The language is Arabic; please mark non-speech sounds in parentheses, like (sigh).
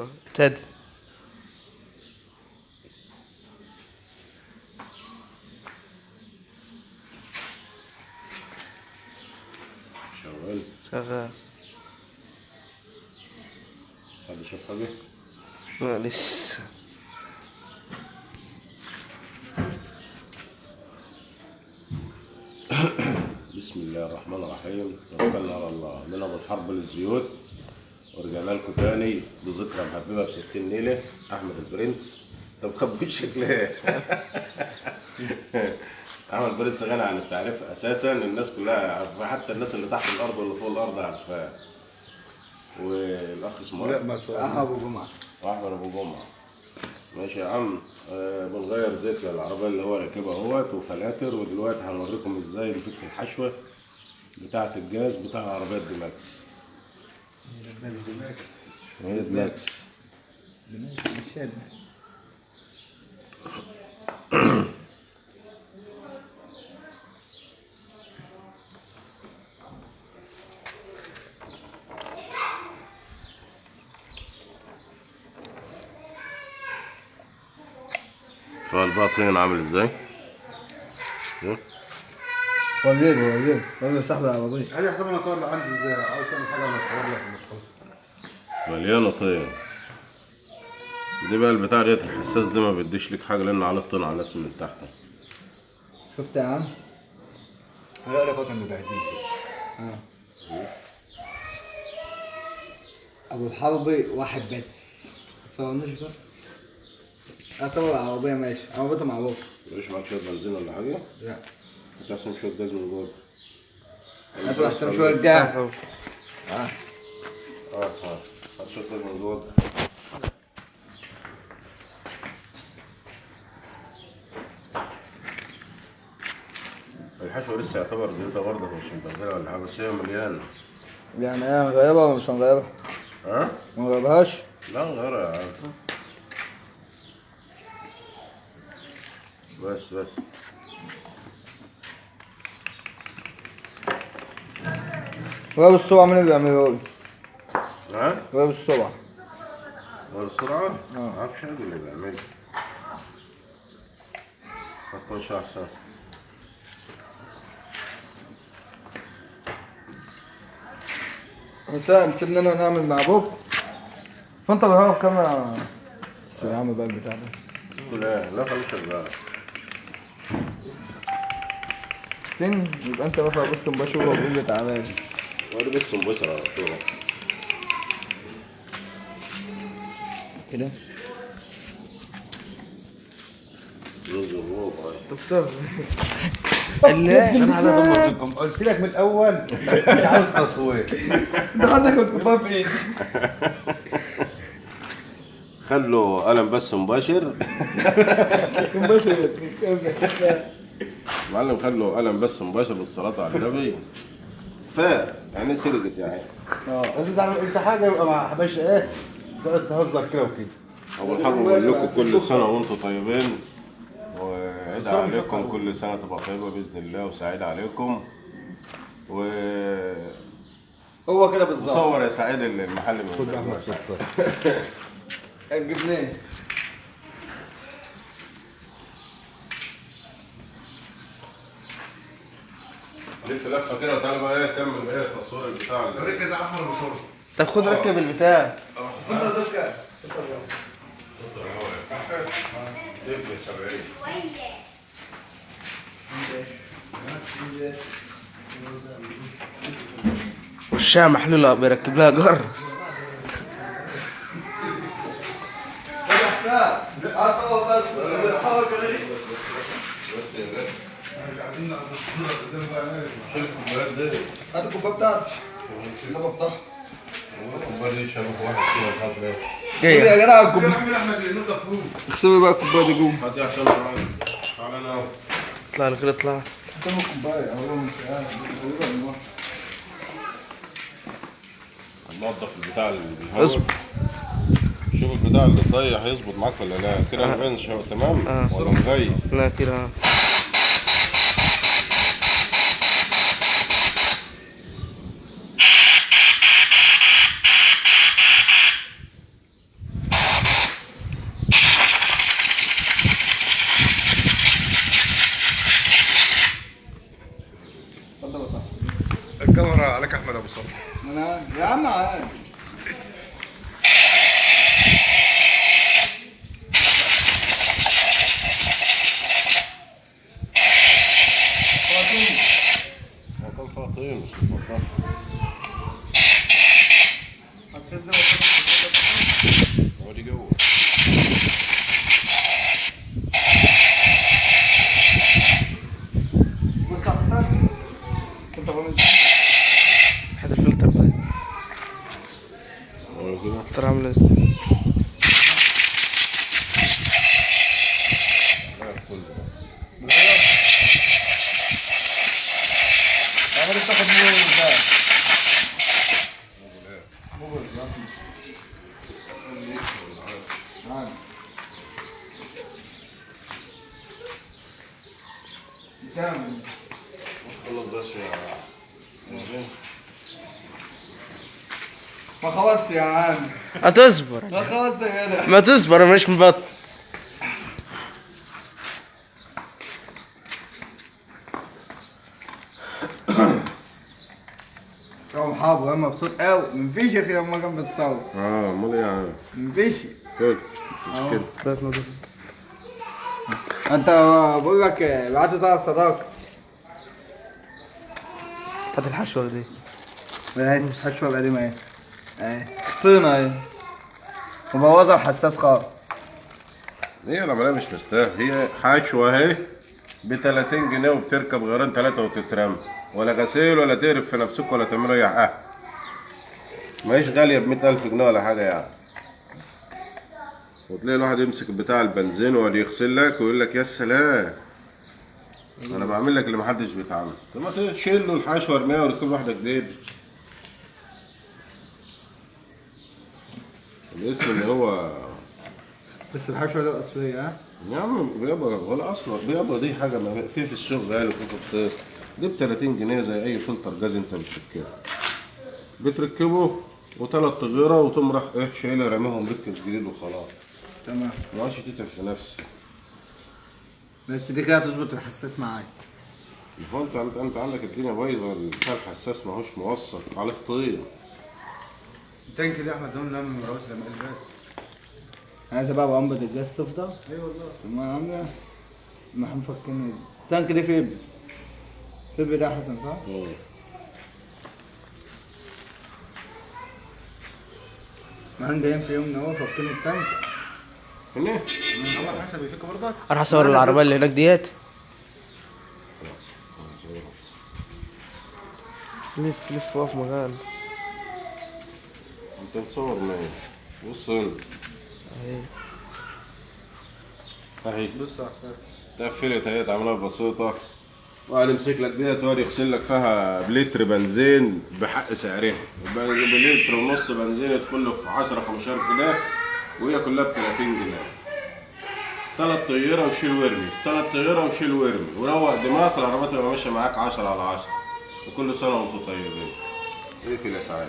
ابتدى شغال. شغال. حد شاف حاجة؟ لا لسه. بسم الله الرحمن الرحيم. توكلنا على الله. من أبو الحرب للزيوت. ورجعنا لكم تاني بذكرى محببة ب 60 ليلة أحمد البرنس. انت مخبي وشك ليه؟ أحمد البرنس غني عن التعريف أساسا الناس كلها عارفاه حتى الناس اللي تحت الأرض واللي فوق الأرض عارفاه والأخ اسمه لا؟ ما تصور أها أبو جمعة. واحمد أبو جمعة. ماشي يا عم. آه بنغير زيت للعربيه اللي هو راكبها اهوت وفلاتر ودلوقتي هنوريكم إزاي نفك الحشوة بتاعة الجاز بتاع العربيه دي ماكس هي دي ماكس فالباطين عامل إزاي؟ وريني وريني وريني صاحبي العربية هذه حسب أنا صور عندي إزاي عاوز تعمل حاجة أنا اصور لك المدخل مليانة طين دي بقى البتاع ديت الحساس ده ما بيديش لك حاجة لأن عليه الطين على الناس من تحت. شفت يا عم؟ لا لا بقى كان بيبهدلني آه. أبو الحربي واحد بس. تصورنيش بقى؟ أصور العربية ماشي. عربيته معروفة. مفيش معاك شوية بنزين ولا حاجة؟ لا. هتحسن شوية جاز من جوه جاز آه آه هات شوية جاز من جوه الحشوه لسه يعتبر جديده برضه مش مبهدله ولا حاجة بس هي مليانه يعني إيه هنغيرها ولا مش هنغيرها؟ ها؟ ما نغيرهاش لا غيرها يا عم بس بس غير السرعة مين اللي بيعمله لي؟ ها؟ غير السرعة والسرعة؟ آه. ما أعرفش حد اللي بيعملها ما تكونش احسن مثلا سيبنا أنا نعمل مع أبوك فأنت غيرها بكام بس يا عم بقى البتاع ده إيه؟ لا خليه شغال فين يبقى أنت رافع بوست مباشر وبقول لي وري بس مباشر على طول. كده؟ رز الربع طب صف (laughs) لا أنا عايز اضمن قلت لك من الأول. مش عاوز تصوير. (laughs) انت عايزك كنت في إيه؟ خلوا قلم بس مباشر. (laughs) مباشر. معلم خلوا قلم بس مباشر بالصلاة على النبي. ف يعني سرقت يعني آه. تعمل أنت حاجة؟ يبقى مع حباش إيه؟ تقعد تهزر كده وكده. أبو الحاج بقول لكم كل سنة وأنتم طيبين. وعيد عليكم. كل سنة تبقى طيبة بإذن الله وسعيد عليكم. و هو كده بالظبط. وصور يا سعيد المحل من خد أحمد ستة. (laughs) جبناه لف لفة كده وتعالى بقى إيه كمل إيه التصوير بتاع ركز على أحمد بصوره طب خد ركب البتاع. لف 70 وشها محلولة بيركب لها جر بس يا غالي شيل الكوبايات دي؟ هات الكوباية بتاعتي. الكوبايه بتاعتي الكوباية دي شبك واحد كده مش عارف ليه جاية. يا جدع الكوباية. نضف بقى الكوباية دي جوه هات عشان تعالى أنا اطلع لك اطلع الكوباية. اهو مش. ننضف البتاع اللي. شوف البتاع اللي ضايع هيظبط معاك ولا لا. كده آه. البنش هو تمام؟ آه. ولا مغيب لا كده. أنا يا عم عادي كان فاطين مش فاطين حسسني هو دي جوه بص يا حسن كنت بعمل هات الفلتر ده هو كده الفلتر عامل إزاي لا، كله. عمال تاخد منه ده موبل رسمي عادي كام خلص بس يا ماشي. ما خلاص يا عم. هتصبر ما خلاص يا جدع. ما تصبر أنا مش مبطل. يوم حابب أنا مبسوط قوي مفيش يا أخي لما كان بتصور آه أمال إيه يعني مفيش. كده مش. كده. أنت بقول لك بعت طلب صداقة. هات الحشوة دي. اهي حشوة القديمه اهي اهي طينه اهي الحساس خالص. هي العملية مش مستاهل. هي حشوه أهي ب 30 جنيه وبتركب غيران ثلاثة وتترمى. ولا غسيل ولا تقرف في نفسك ولا تعملوا أي حاجة. ماهيش غالية ب 100000 جنيه ولا حاجة يعني. وتلاقي الواحد يمسك بتاع البنزين ويقعد يغسل لك ويقول لك يا سلام. أنا بعمل لك اللي محدش بيتعمل طب ما تشيل له الحشوه ارميها وركب واحدة جديد الاسم اللي هو بس الحشوة دي الاصليه ها؟ يا عم بيابا ولا أصلا. بيابا دي حاجة ما في في السوق غالي وفي في الصيف دي ب 30 جنيه زي أي فلتر جاز أنت بتركبه. بتركبه وثلاث تغيره وتقوم راح إيه شايلها راميهم ركب جديد وخلاص. تمام. ما عادش تتعب في نفسك بس دي كده هتظبط الحساس معايا هو انت أنت عندك الدنيا بايظة بتاع الحساس ماهوش موصل عليك طين التانك دي احمد زمان نعمل مراوس لما الباس عايز بقى بأنبض الجاز تفضل. اي والله. طب ما عامله ما إحنا مفكرين. التانك دي فيبر. فيبر ده حسن صح؟ ما إحنا جايين في يوم ان هو فكين التانك. هنا؟ عمر حسن يفك برضك أروح اصور العربية اللي هناك ديت. لف لف واقف مكان انت مصور مين بص هنا اهي اهي بص يا حسن تقفلت اهي تعملها بسيطة وقال يمسك لك ديت وقال يغسل لك فيها بلتر بنزين بحق سعرها بلتر ونص بنزين له في 10 15 جنيه وهي كلها ب 30 جنيه ثلاث طيارة وشيل وارمي ثلاث طيارة وشيل وارمي وروق دماغك العربية تبقى ماشية معاك 10 على 10 وكل سنة وأنتم طيبين إيه في الاسعار